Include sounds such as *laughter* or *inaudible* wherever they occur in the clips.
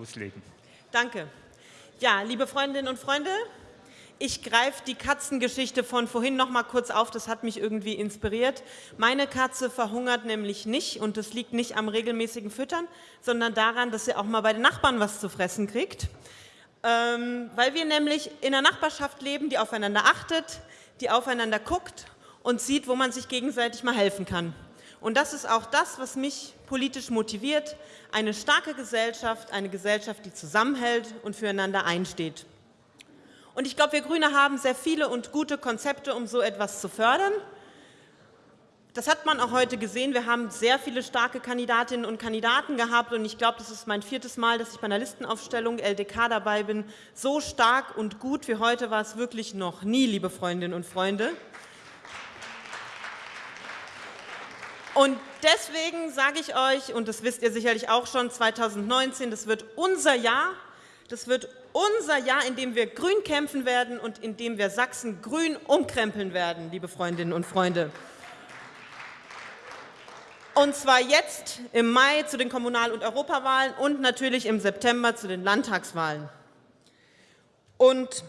loslegen. Danke. Ja, liebe Freundinnen und Freunde, ich greife die Katzengeschichte von vorhin noch mal kurz auf, das hat mich irgendwie inspiriert. Meine Katze verhungert nämlich nicht und das liegt nicht am regelmäßigen Füttern, sondern daran, dass sie auch mal bei den Nachbarn was zu fressen kriegt. Ähm, weil wir nämlich in einer Nachbarschaft leben, die aufeinander achtet, die aufeinander guckt und sieht, wo man sich gegenseitig mal helfen kann. Und das ist auch das, was mich politisch motiviert, eine starke Gesellschaft, eine Gesellschaft, die zusammenhält und füreinander einsteht. Und ich glaube, wir Grüne haben sehr viele und gute Konzepte, um so etwas zu fördern. Das hat man auch heute gesehen. Wir haben sehr viele starke Kandidatinnen und Kandidaten gehabt. Und ich glaube, das ist mein viertes Mal, dass ich bei einer Listenaufstellung LDK dabei bin. So stark und gut wie heute war es wirklich noch nie, liebe Freundinnen und Freunde. Und deswegen sage ich euch, und das wisst ihr sicherlich auch schon, 2019, das wird unser Jahr, das wird unser Jahr, in dem wir grün kämpfen werden und in dem wir Sachsen grün umkrempeln werden, liebe Freundinnen und Freunde. Und zwar jetzt im Mai zu den Kommunal- und Europawahlen und natürlich im September zu den Landtagswahlen. Und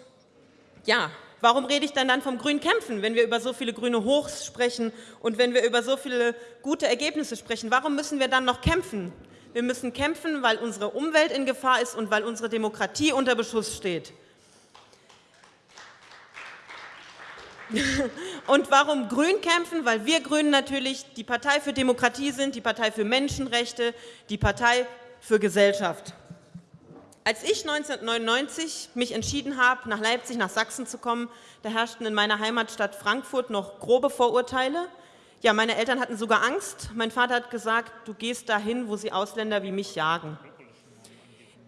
ja, warum rede ich dann, dann vom grünen Kämpfen, wenn wir über so viele grüne Hochs sprechen und wenn wir über so viele gute Ergebnisse sprechen? Warum müssen wir dann noch kämpfen? Wir müssen kämpfen, weil unsere Umwelt in Gefahr ist und weil unsere Demokratie unter Beschuss steht. *laughs* Und warum Grün kämpfen? Weil wir Grünen natürlich die Partei für Demokratie sind, die Partei für Menschenrechte, die Partei für Gesellschaft. Als ich 1999 mich entschieden habe, nach Leipzig, nach Sachsen zu kommen, da herrschten in meiner Heimatstadt Frankfurt noch grobe Vorurteile. Ja, meine Eltern hatten sogar Angst. Mein Vater hat gesagt, du gehst dahin, wo sie Ausländer wie mich jagen.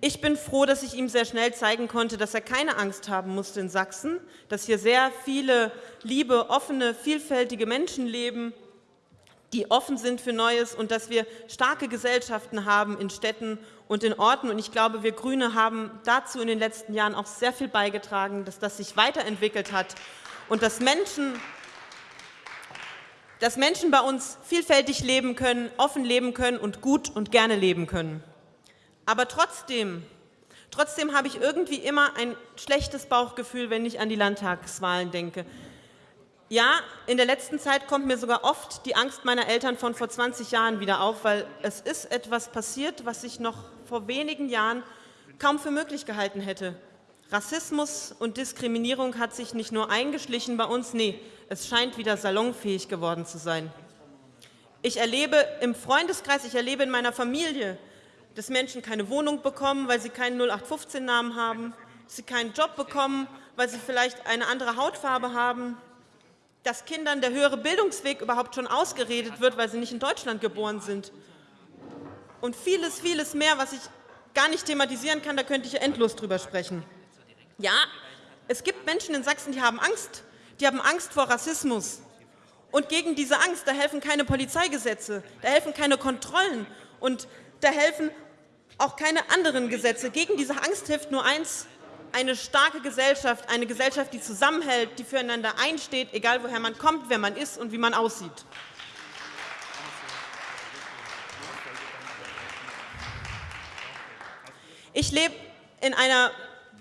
Ich bin froh, dass ich ihm sehr schnell zeigen konnte, dass er keine Angst haben musste in Sachsen, dass hier sehr viele liebe, offene, vielfältige Menschen leben, die offen sind für Neues und dass wir starke Gesellschaften haben in Städten und in Orten. Und ich glaube, wir Grüne haben dazu in den letzten Jahren auch sehr viel beigetragen, dass das sich weiterentwickelt hat und dass Menschen dass Menschen bei uns vielfältig leben können, offen leben können und gut und gerne leben können. Aber trotzdem, trotzdem habe ich irgendwie immer ein schlechtes Bauchgefühl, wenn ich an die Landtagswahlen denke. Ja, in der letzten Zeit kommt mir sogar oft die Angst meiner Eltern von vor 20 Jahren wieder auf, weil es ist etwas passiert, was ich noch vor wenigen Jahren kaum für möglich gehalten hätte. Rassismus und Diskriminierung hat sich nicht nur eingeschlichen bei uns, nee, es scheint wieder salonfähig geworden zu sein. Ich erlebe im Freundeskreis, ich erlebe in meiner Familie, dass Menschen keine Wohnung bekommen, weil sie keinen 0815-Namen haben, sie keinen Job bekommen, weil sie vielleicht eine andere Hautfarbe haben, dass Kindern der höhere Bildungsweg überhaupt schon ausgeredet wird, weil sie nicht in Deutschland geboren sind. Und vieles, vieles mehr, was ich gar nicht thematisieren kann, da könnte ich endlos drüber sprechen. Ja, es gibt Menschen in Sachsen, die haben Angst die haben Angst vor Rassismus. Und gegen diese Angst, da helfen keine Polizeigesetze, da helfen keine Kontrollen und da helfen auch keine anderen Gesetze. Gegen diese Angst hilft nur eins, eine starke Gesellschaft, eine Gesellschaft, die zusammenhält, die füreinander einsteht, egal woher man kommt, wer man ist und wie man aussieht. Ich lebe in einer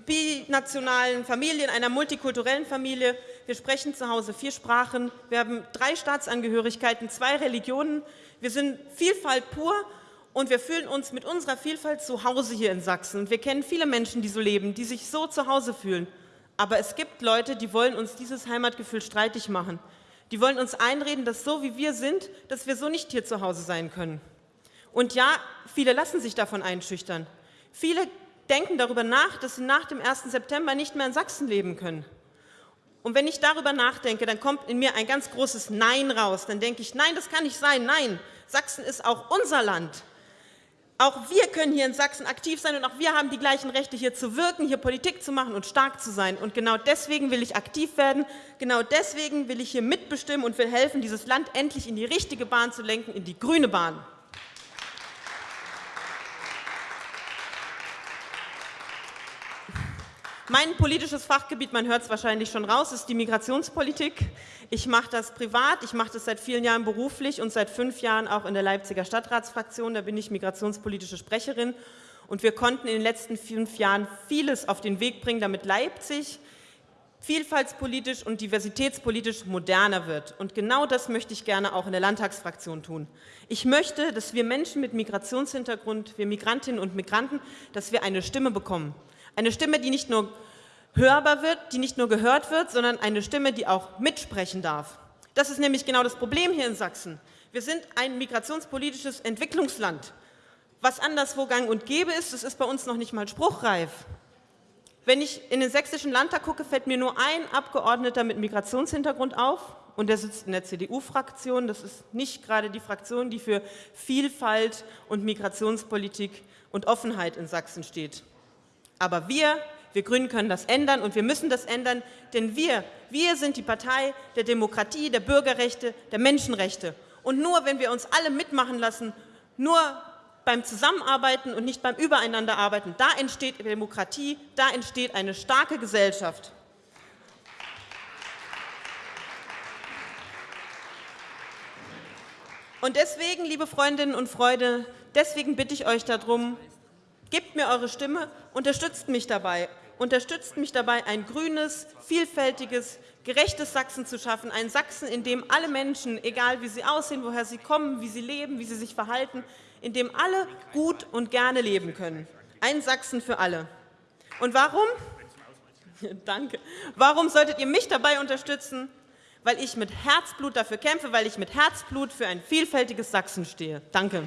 binationalen Familie, in einer multikulturellen Familie. Wir sprechen zu Hause vier Sprachen. Wir haben drei Staatsangehörigkeiten, zwei Religionen. Wir sind Vielfalt pur und wir fühlen uns mit unserer Vielfalt zu Hause hier in Sachsen. Wir kennen viele Menschen, die so leben, die sich so zu Hause fühlen. Aber es gibt Leute, die wollen uns dieses Heimatgefühl streitig machen. Die wollen uns einreden, dass so wie wir sind, dass wir so nicht hier zu Hause sein können. Und ja, viele lassen sich davon einschüchtern. Viele denken darüber nach, dass sie nach dem 1. September nicht mehr in Sachsen leben können. Und wenn ich darüber nachdenke, dann kommt in mir ein ganz großes Nein raus. Dann denke ich, nein, das kann nicht sein. Nein, Sachsen ist auch unser Land. Auch wir können hier in Sachsen aktiv sein und auch wir haben die gleichen Rechte, hier zu wirken, hier Politik zu machen und stark zu sein. Und genau deswegen will ich aktiv werden, genau deswegen will ich hier mitbestimmen und will helfen, dieses Land endlich in die richtige Bahn zu lenken, in die grüne Bahn. Mein politisches Fachgebiet, man hört es wahrscheinlich schon raus, ist die Migrationspolitik. Ich mache das privat, ich mache das seit vielen Jahren beruflich und seit fünf Jahren auch in der Leipziger Stadtratsfraktion. Da bin ich migrationspolitische Sprecherin. Und wir konnten in den letzten fünf Jahren vieles auf den Weg bringen, damit Leipzig vielfaltspolitisch und diversitätspolitisch moderner wird. Und genau das möchte ich gerne auch in der Landtagsfraktion tun. Ich möchte, dass wir Menschen mit Migrationshintergrund, wir Migrantinnen und Migranten, dass wir eine Stimme bekommen. Eine Stimme, die nicht nur hörbar wird, die nicht nur gehört wird, sondern eine Stimme, die auch mitsprechen darf. Das ist nämlich genau das Problem hier in Sachsen. Wir sind ein migrationspolitisches Entwicklungsland. Was anderswo gang und gäbe ist, das ist bei uns noch nicht mal spruchreif. Wenn ich in den sächsischen Landtag gucke, fällt mir nur ein Abgeordneter mit Migrationshintergrund auf, und der sitzt in der CDU-Fraktion. Das ist nicht gerade die Fraktion, die für Vielfalt und Migrationspolitik und Offenheit in Sachsen steht. Aber wir, wir Grünen können das ändern und wir müssen das ändern, denn wir, wir sind die Partei der Demokratie, der Bürgerrechte, der Menschenrechte. Und nur wenn wir uns alle mitmachen lassen, nur beim Zusammenarbeiten und nicht beim Übereinanderarbeiten. Da entsteht Demokratie, da entsteht eine starke Gesellschaft. Und deswegen, liebe Freundinnen und Freunde, deswegen bitte ich euch darum, gebt mir eure Stimme, unterstützt mich dabei. Unterstützt mich dabei, ein grünes, vielfältiges, gerechtes Sachsen zu schaffen. Ein Sachsen, in dem alle Menschen, egal wie sie aussehen, woher sie kommen, wie sie leben, wie sie sich verhalten, in dem alle gut und gerne leben können. Ein Sachsen für alle. Und warum? *laughs* Danke. Warum solltet ihr mich dabei unterstützen? Weil ich mit Herzblut dafür kämpfe, weil ich mit Herzblut für ein vielfältiges Sachsen stehe. Danke.